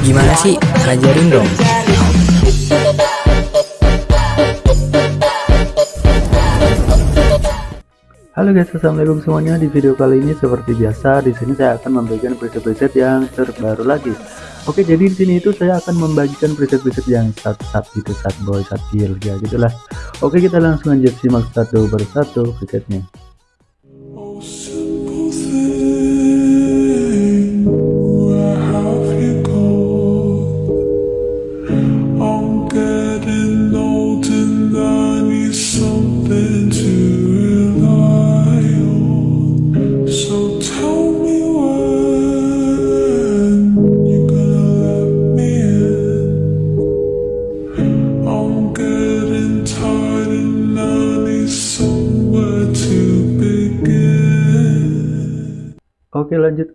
Gimana sih? Ajarin dong. Halo guys, assalamualaikum semuanya. Di video kali ini seperti biasa, di sini saya akan membagikan preset-preset yang terbaru lagi. Oke, jadi di sini itu saya akan membagikan preset-preset yang satu sat gitu, sat boy, sat girl, ya gitulah. Oke, kita langsung aja simak satu persatu presetnya.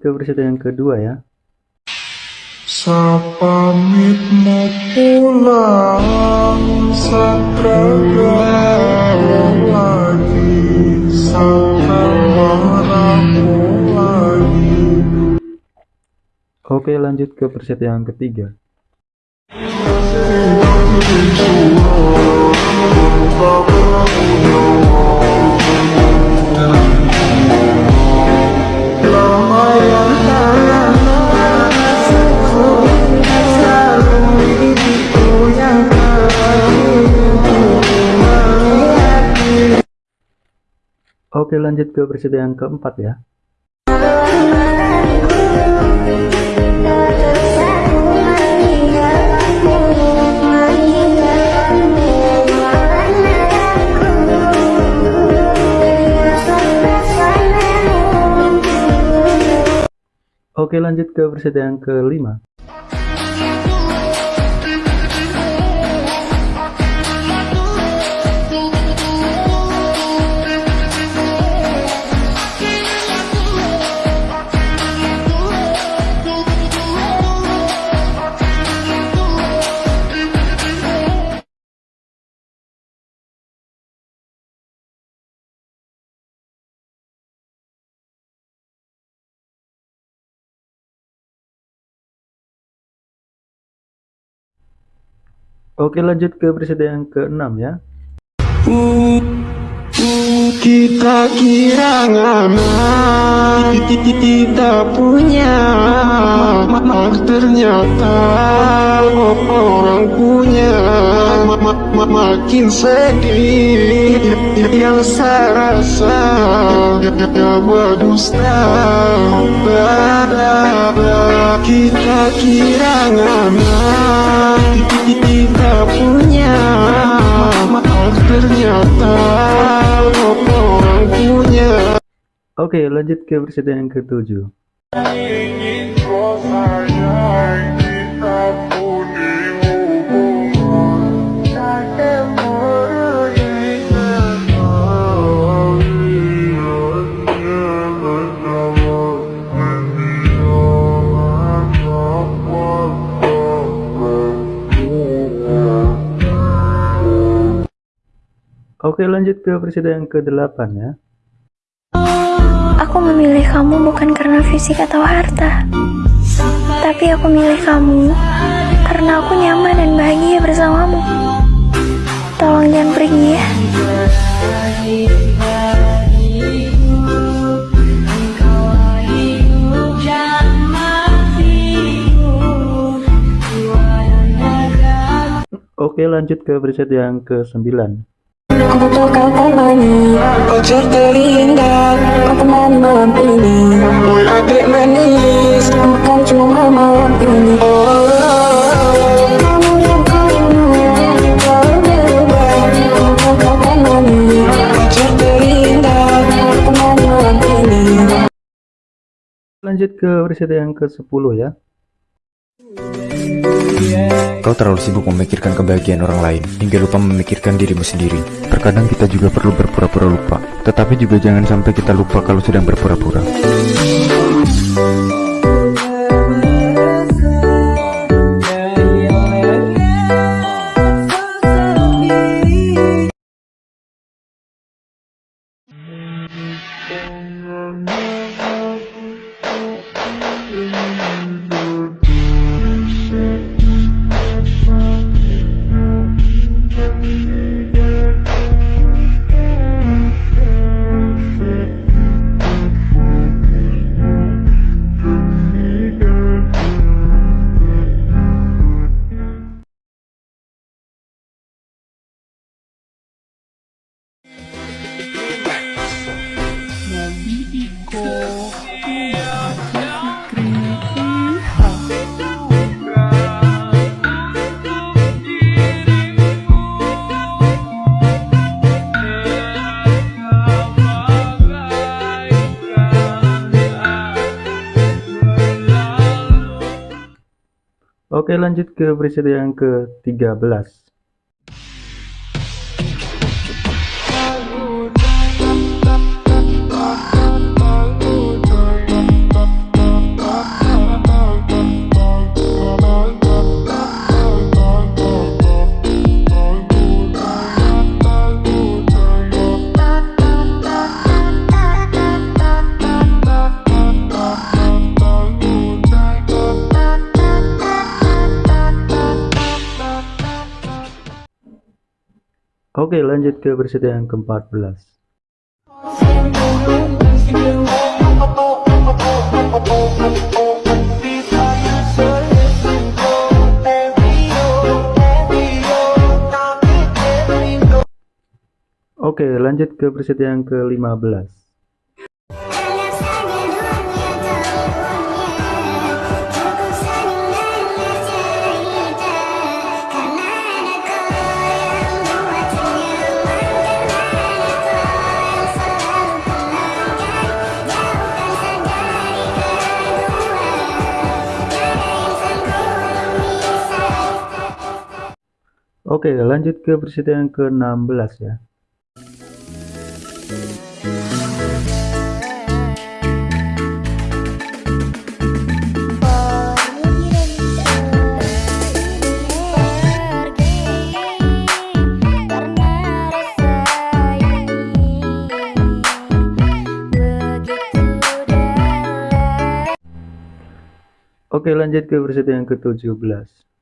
Ke versi yang kedua ya. Sapamit mau pulang Sekarang lagi lagi Oke lanjut ke versi yang ketiga Oke lanjut ke versi yang keempat ya. Oke lanjut ke versi yang kelima Oke lanjut ke presiden yang ke-6 ya. Kita kira aman kita punya ternyata. Orang punya makin sedih yang saya rasa berdusta kita kira aman Oke lanjut ke presiden yang ke-7 ingin kita Oke lanjut ke presiden yang ke-8 ya Aku memilih kamu bukan karena fisik atau harta. Tapi aku milih kamu Karena aku nyaman dan bahagia bersamamu. Tolong jangan pergi ya. Oke lanjut ke preset yang ke-9 Aku temani terindah Kau temani malam ini. Manis Bukan cuma malam ini. Lanjut ke preset yang ke-10 ya Kau terlalu sibuk memikirkan kebahagiaan orang lain hingga lupa memikirkan dirimu sendiri. Terkadang kita juga perlu berpura-pura lupa, tetapi juga jangan sampai kita lupa kalau sedang berpura-pura. Oke lanjut ke preset yang ke-13 Oke lanjut ke preset yang ke-14 Oke lanjut ke preset yang ke-15 Oke lanjut ke preset yang ke-16 ya. Oke lanjut ke preset yang ke-17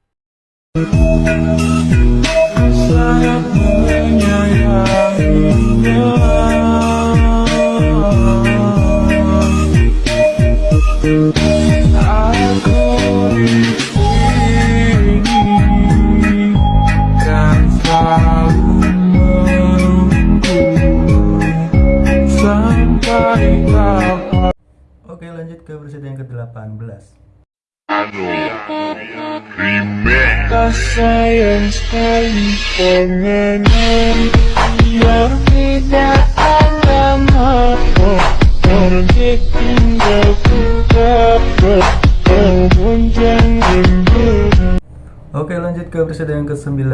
Oke lanjut ke preset yang ke-18 sayang sekali pengenan Biar tidak ada maaf Pergi tinggal ku dapat Namun jangan Oke lanjut ke preset yang ke-19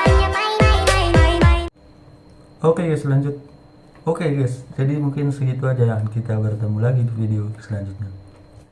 Hanya main main main main main Oke guys lanjut. Oke guys jadi mungkin segitu aja. Ya kita bertemu lagi di video selanjutnya